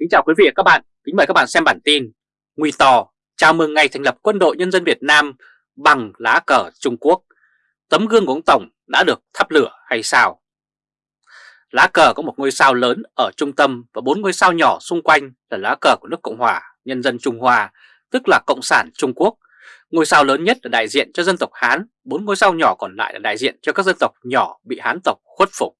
Kính chào quý vị và các bạn, kính mời các bạn xem bản tin Nguy tò chào mừng ngày thành lập quân đội nhân dân Việt Nam bằng lá cờ Trung Quốc Tấm gương của ông Tổng đã được thắp lửa hay sao? Lá cờ có một ngôi sao lớn ở trung tâm và bốn ngôi sao nhỏ xung quanh là lá cờ của nước Cộng hòa Nhân dân Trung Hoa, tức là Cộng sản Trung Quốc. Ngôi sao lớn nhất là đại diện cho dân tộc Hán, bốn ngôi sao nhỏ còn lại là đại diện cho các dân tộc nhỏ bị Hán tộc khuất phục.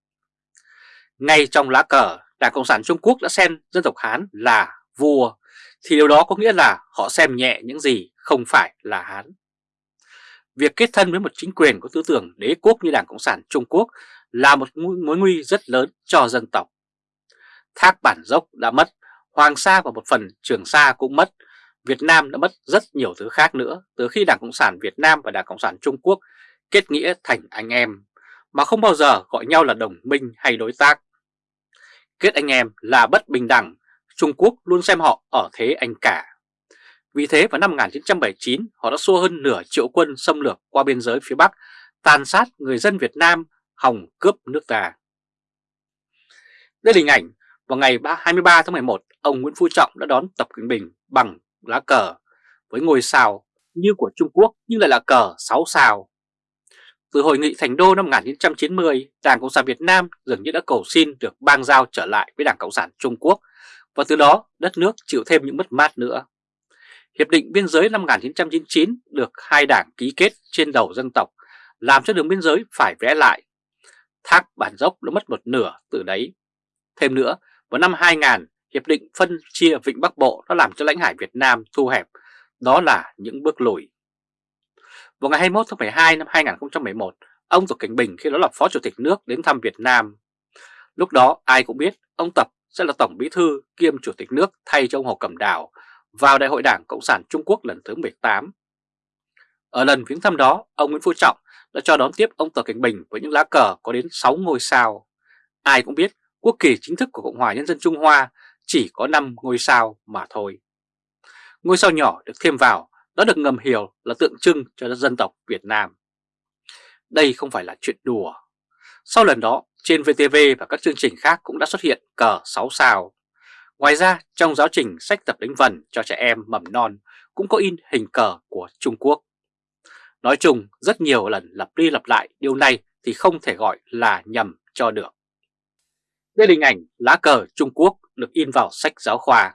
Ngay trong lá cờ, Đảng Cộng sản Trung Quốc đã xem dân tộc Hán là vua, thì điều đó có nghĩa là họ xem nhẹ những gì không phải là Hán. Việc kết thân với một chính quyền có tư tưởng đế quốc như Đảng Cộng sản Trung Quốc là một mối nguy rất lớn cho dân tộc. Thác Bản Dốc đã mất, Hoàng Sa và một phần Trường Sa cũng mất, Việt Nam đã mất rất nhiều thứ khác nữa từ khi Đảng Cộng sản Việt Nam và Đảng Cộng sản Trung Quốc kết nghĩa thành anh em, mà không bao giờ gọi nhau là đồng minh hay đối tác. Kết anh em là bất bình đẳng, Trung Quốc luôn xem họ ở thế anh cả. Vì thế vào năm 1979 họ đã xua hơn nửa triệu quân xâm lược qua biên giới phía Bắc, tàn sát người dân Việt Nam, hòng cướp nước ta. Đây là hình ảnh vào ngày 23 tháng 11, ông Nguyễn Phú Trọng đã đón Tập Cận Bình bằng lá cờ với ngôi sao như của Trung Quốc nhưng lại là cờ 6 sao. Từ hội nghị Thành Đô năm 1990, Đảng Cộng sản Việt Nam dường như đã cầu xin được bang giao trở lại với Đảng Cộng sản Trung Quốc và từ đó đất nước chịu thêm những mất mát nữa. Hiệp định biên giới năm 1999 được hai đảng ký kết trên đầu dân tộc làm cho đường biên giới phải vẽ lại. Thác Bản Dốc đã mất một nửa từ đấy. Thêm nữa, vào năm 2000, Hiệp định phân chia Vịnh Bắc Bộ đã làm cho lãnh hải Việt Nam thu hẹp. Đó là những bước lùi. Vào ngày 21 tháng 12 năm 2011, ông Tập Cảnh Bình khi đó là Phó Chủ tịch nước đến thăm Việt Nam. Lúc đó ai cũng biết ông Tập sẽ là Tổng Bí Thư kiêm Chủ tịch nước thay cho ông Hồ Cẩm Đào vào Đại hội Đảng Cộng sản Trung Quốc lần thứ 18. Ở lần viếng thăm đó, ông Nguyễn Phú Trọng đã cho đón tiếp ông Tập Cảnh Bình với những lá cờ có đến 6 ngôi sao. Ai cũng biết quốc kỳ chính thức của Cộng hòa Nhân dân Trung Hoa chỉ có 5 ngôi sao mà thôi. Ngôi sao nhỏ được thêm vào nó được ngầm hiểu là tượng trưng cho dân tộc Việt Nam. Đây không phải là chuyện đùa. Sau lần đó, trên VTV và các chương trình khác cũng đã xuất hiện cờ 6 sao. Ngoài ra, trong giáo trình sách tập đánh vần cho trẻ em mầm non cũng có in hình cờ của Trung Quốc. Nói chung, rất nhiều lần lặp đi lặp lại điều này thì không thể gọi là nhầm cho được. Đây là hình ảnh lá cờ Trung Quốc được in vào sách giáo khoa.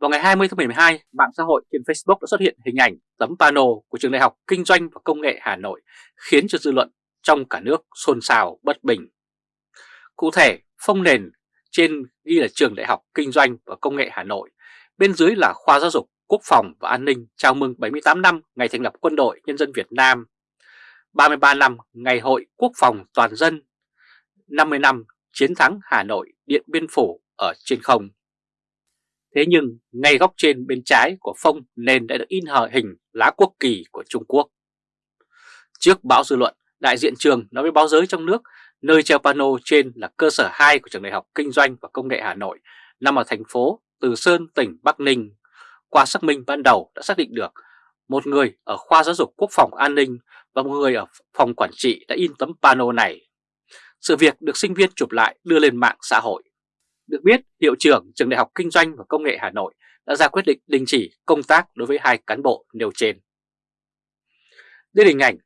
Vào ngày 20 tháng 12, mạng xã hội trên Facebook đã xuất hiện hình ảnh tấm pano của Trường Đại học Kinh doanh và Công nghệ Hà Nội khiến cho dư luận trong cả nước xôn xao bất bình. Cụ thể, phong nền trên ghi là Trường Đại học Kinh doanh và Công nghệ Hà Nội, bên dưới là Khoa Giáo dục, Quốc phòng và An ninh chào mừng 78 năm ngày thành lập Quân đội Nhân dân Việt Nam, 33 năm Ngày Hội Quốc phòng Toàn dân, 50 năm Chiến thắng Hà Nội Điện Biên Phủ ở trên không. Thế nhưng ngay góc trên bên trái của phông nền đã được in hờ hình lá quốc kỳ của Trung Quốc. Trước báo dư luận, đại diện trường nói với báo giới trong nước nơi treo pano trên là cơ sở 2 của Trường Đại học Kinh doanh và Công nghệ Hà Nội nằm ở thành phố Từ Sơn, tỉnh Bắc Ninh. Qua xác minh ban đầu đã xác định được một người ở khoa giáo dục quốc phòng an ninh và một người ở phòng quản trị đã in tấm pano này. Sự việc được sinh viên chụp lại đưa lên mạng xã hội. Được biết, hiệu trưởng Trường Đại học Kinh doanh và Công nghệ Hà Nội đã ra quyết định đình chỉ công tác đối với hai cán bộ nêu trên. Đây là hình ảnh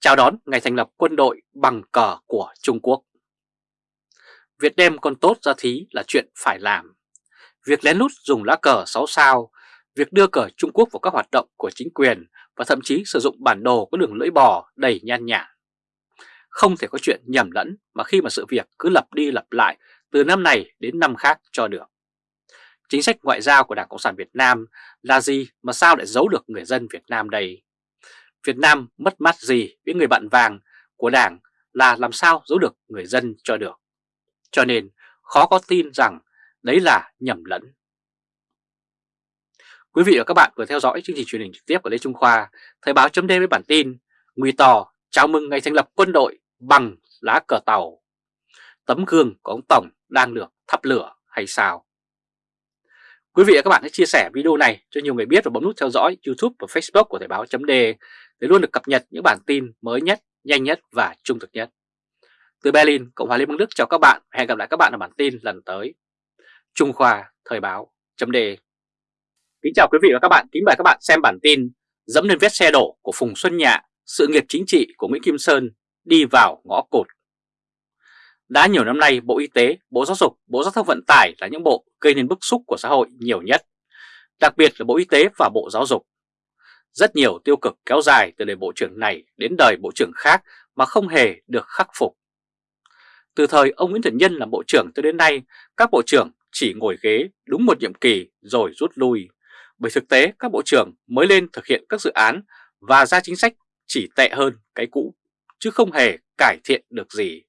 chào đón ngày thành lập quân đội bằng cờ của Trung Quốc. Việc đem con tốt ra thí là chuyện phải làm. Việc lén lút dùng lá cờ 6 sao, việc đưa cờ Trung Quốc vào các hoạt động của chính quyền và thậm chí sử dụng bản đồ có đường lưỡi bò đầy nhan nhản. Không thể có chuyện nhầm lẫn mà khi mà sự việc cứ lặp đi lặp lại từ năm này đến năm khác cho được. Chính sách ngoại giao của Đảng Cộng sản Việt Nam là gì mà sao lại giấu được người dân Việt Nam đây? Việt Nam mất mát gì với người bạn vàng của Đảng là làm sao giấu được người dân cho được. Cho nên khó có tin rằng đấy là nhầm lẫn. Quý vị và các bạn vừa theo dõi chương trình truyền hình trực tiếp của Lê Trung Khoa, Thời báo chấm với bản tin Nguy tò chào mừng ngày thành lập quân đội bằng lá cờ tàu. Tấm gương của ông Tổng đang được thắp lửa hay sao? Quý vị và các bạn hãy chia sẻ video này cho nhiều người biết và bấm nút theo dõi YouTube và Facebook của Thời báo chấm để luôn được cập nhật những bản tin mới nhất, nhanh nhất và trung thực nhất. Từ Berlin, Cộng hòa Liên bang Đức chào các bạn hẹn gặp lại các bạn ở bản tin lần tới. Trung Khoa Thời báo chấm đề Kính chào quý vị và các bạn, kính mời các bạn xem bản tin Dẫm lên vết xe đổ của Phùng Xuân Nhạ, sự nghiệp chính trị của Nguyễn Kim Sơn đi vào ngõ cụt đã nhiều năm nay, Bộ Y tế, Bộ Giáo dục, Bộ Giao thông Vận tải là những bộ gây nên bức xúc của xã hội nhiều nhất Đặc biệt là Bộ Y tế và Bộ Giáo dục Rất nhiều tiêu cực kéo dài từ đời Bộ trưởng này đến đời Bộ trưởng khác mà không hề được khắc phục từ thời ông Nguyễn Thiện Nhân làm bộ trưởng tới đến nay, các bộ trưởng chỉ ngồi ghế đúng một nhiệm kỳ rồi rút lui. Bởi thực tế các bộ trưởng mới lên thực hiện các dự án và ra chính sách chỉ tệ hơn cái cũ, chứ không hề cải thiện được gì.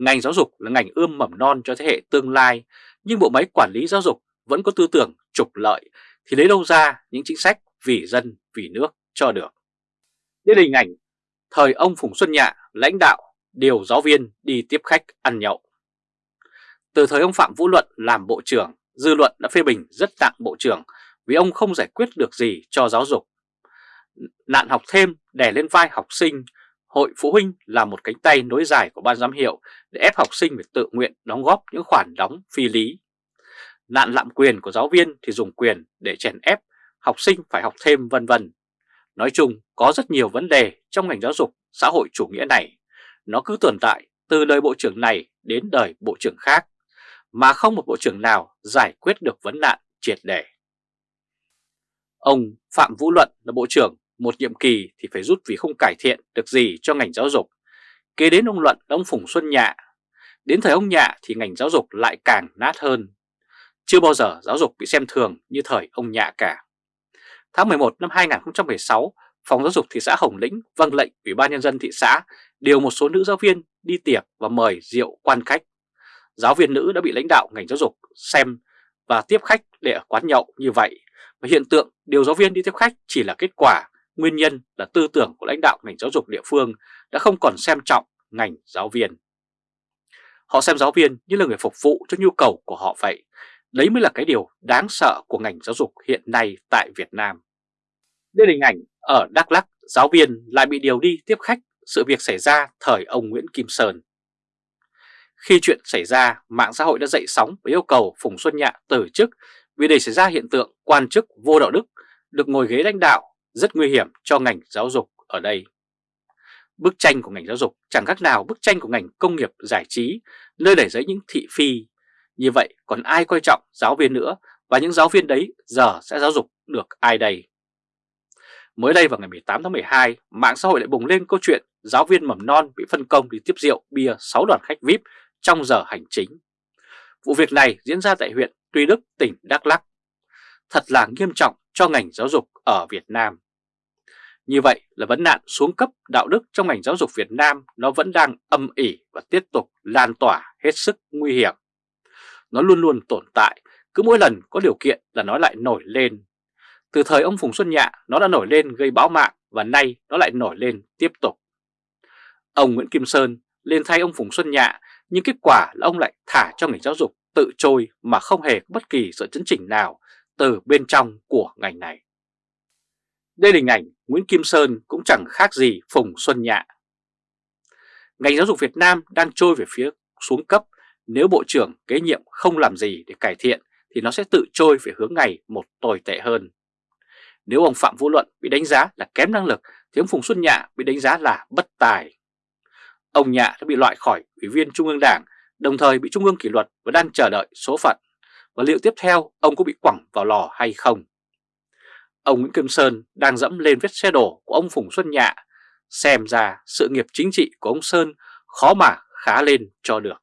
Ngành giáo dục là ngành ươm mầm non cho thế hệ tương lai, nhưng bộ máy quản lý giáo dục vẫn có tư tưởng trục lợi thì lấy đâu ra những chính sách vì dân, vì nước cho được. Đây là hình ảnh thời ông Phùng Xuân Nhạ lãnh đạo điều giáo viên đi tiếp khách ăn nhậu. Từ thời ông Phạm Vũ Luận làm bộ trưởng, dư luận đã phê bình rất nặng bộ trưởng vì ông không giải quyết được gì cho giáo dục. Nạn học thêm đè lên vai học sinh, hội phụ huynh là một cánh tay nối dài của ban giám hiệu để ép học sinh phải tự nguyện đóng góp những khoản đóng phi lý. Nạn lạm quyền của giáo viên thì dùng quyền để chèn ép học sinh phải học thêm vân vân. Nói chung có rất nhiều vấn đề trong ngành giáo dục xã hội chủ nghĩa này nó cứ tồn tại từ đời bộ trưởng này đến đời bộ trưởng khác, mà không một bộ trưởng nào giải quyết được vấn nạn triệt để. Ông Phạm Vũ Luận là bộ trưởng một nhiệm kỳ thì phải rút vì không cải thiện được gì cho ngành giáo dục. Kế đến ông Luận là ông Phùng Xuân Nhạ. Đến thời ông Nhạ thì ngành giáo dục lại càng nát hơn. Chưa bao giờ giáo dục bị xem thường như thời ông Nhạ cả. Tháng 11 năm 2016, Phòng Giáo dục thị xã Hồng Lĩnh vâng lệnh Ủy ban Nhân dân thị xã điều một số nữ giáo viên đi tiệc và mời rượu quan khách. Giáo viên nữ đã bị lãnh đạo ngành giáo dục xem và tiếp khách để ở quán nhậu như vậy. Và hiện tượng điều giáo viên đi tiếp khách chỉ là kết quả, nguyên nhân là tư tưởng của lãnh đạo ngành giáo dục địa phương đã không còn xem trọng ngành giáo viên. Họ xem giáo viên như là người phục vụ cho nhu cầu của họ vậy. Đấy mới là cái điều đáng sợ của ngành giáo dục hiện nay tại Việt Nam. Đây là hình ảnh ở Đắk Lắk, giáo viên lại bị điều đi tiếp khách sự việc xảy ra thời ông Nguyễn Kim Sơn. Khi chuyện xảy ra, mạng xã hội đã dậy sóng với yêu cầu Phùng Xuân Nhạ từ chức vì để xảy ra hiện tượng quan chức vô đạo đức được ngồi ghế lãnh đạo rất nguy hiểm cho ngành giáo dục ở đây. Bức tranh của ngành giáo dục chẳng khác nào bức tranh của ngành công nghiệp giải trí, nơi đẩy giấy những thị phi. Như vậy còn ai coi trọng giáo viên nữa và những giáo viên đấy giờ sẽ giáo dục được ai đây? Mới đây vào ngày 18 tháng 12, mạng xã hội lại bùng lên câu chuyện giáo viên mầm non bị phân công đi tiếp rượu bia 6 đoàn khách VIP trong giờ hành chính. Vụ việc này diễn ra tại huyện Tuy Đức, tỉnh Đắk Lắk. Thật là nghiêm trọng cho ngành giáo dục ở Việt Nam. Như vậy là vấn nạn xuống cấp đạo đức trong ngành giáo dục Việt Nam nó vẫn đang âm ỉ và tiếp tục lan tỏa hết sức nguy hiểm. Nó luôn luôn tồn tại, cứ mỗi lần có điều kiện là nó lại nổi lên. Từ thời ông Phùng Xuân Nhạ nó đã nổi lên gây báo mạng và nay nó lại nổi lên tiếp tục. Ông Nguyễn Kim Sơn lên thay ông Phùng Xuân Nhạ nhưng kết quả là ông lại thả cho ngành giáo dục tự trôi mà không hề có bất kỳ sự chấn chỉnh nào từ bên trong của ngành này. Đây là hình ảnh Nguyễn Kim Sơn cũng chẳng khác gì Phùng Xuân Nhạ. Ngành giáo dục Việt Nam đang trôi về phía xuống cấp nếu Bộ trưởng kế nhiệm không làm gì để cải thiện thì nó sẽ tự trôi về hướng ngày một tồi tệ hơn. Nếu ông Phạm Vũ Luận bị đánh giá là kém năng lực thì ông Phùng Xuân Nhạ bị đánh giá là bất tài. Ông Nhạ đã bị loại khỏi Ủy viên Trung ương Đảng, đồng thời bị Trung ương kỷ luật và đang chờ đợi số phận. Và liệu tiếp theo ông có bị quẳng vào lò hay không? Ông Nguyễn Kim Sơn đang dẫm lên vết xe đổ của ông Phùng Xuân Nhạ. Xem ra sự nghiệp chính trị của ông Sơn khó mà khá lên cho được.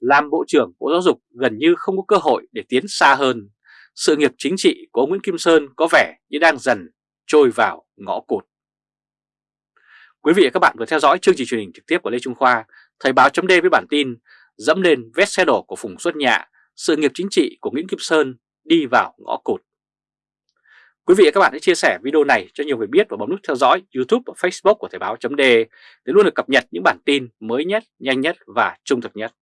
Làm Bộ trưởng Bộ Giáo dục gần như không có cơ hội để tiến xa hơn. Sự nghiệp chính trị của ông Nguyễn Kim Sơn có vẻ như đang dần trôi vào ngõ cụt. Quý vị và các bạn vừa theo dõi chương trình truyền hình trực tiếp của Lê Trung Khoa, Thời báo chấm với bản tin dẫm lên vết xe đổ của Phùng Xuân Nhạ, sự nghiệp chính trị của Nguyễn Kim Sơn đi vào ngõ cụt. Quý vị và các bạn hãy chia sẻ video này cho nhiều người biết và bấm nút theo dõi YouTube và Facebook của Thời báo chấm để luôn được cập nhật những bản tin mới nhất, nhanh nhất và trung thực nhất.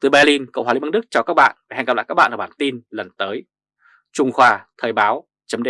Từ Berlin, Cộng hòa Liên bang Đức chào các bạn và hẹn gặp lại các bạn ở bản tin lần tới. Trung Khoa Thời báo chấm